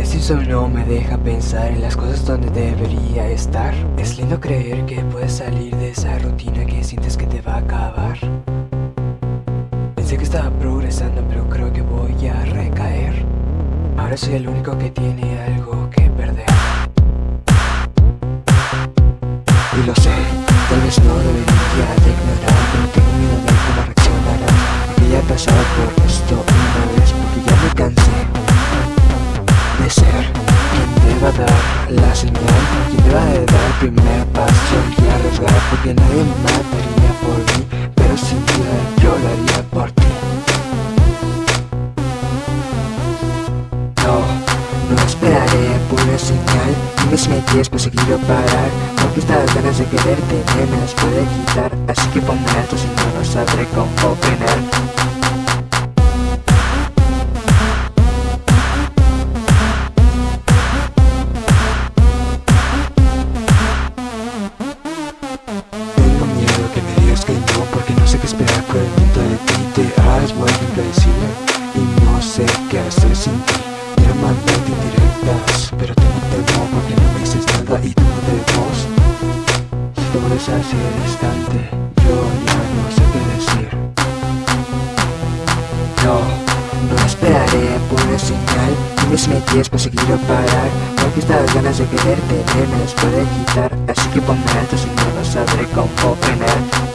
Este insomnio me deja pensar en las cosas donde debería estar. Es lindo creer que puedes salir de esa rutina que sientes que te va a acabar. Pensé que estaba progresando pero creo que voy a recaer. Ahora soy el único que tiene algo que perder La señal. Quien deba de dar el primer paso. Y arriesgar Porque nadie mataría por mí Pero sin duda yo lo haría por ti. No, no esperaré por una señal. Dime si me quieres pues seguir o parar Porque estas ganas de quererte me las puede quitar. Así que ponme alto si no no sabré cómo frenar ti Quiero mandarte indirectas Pero tengo temor porque no me dices nada Y tú no te voz Si te vuelves así distante Yo ya no sé qué decir. No, no esperaré por una señal. Dime si me quieres seguir o parar Porque estas ganas de quererte me las puede quitar. Así que ponme alto si no lo sabré cómo frenar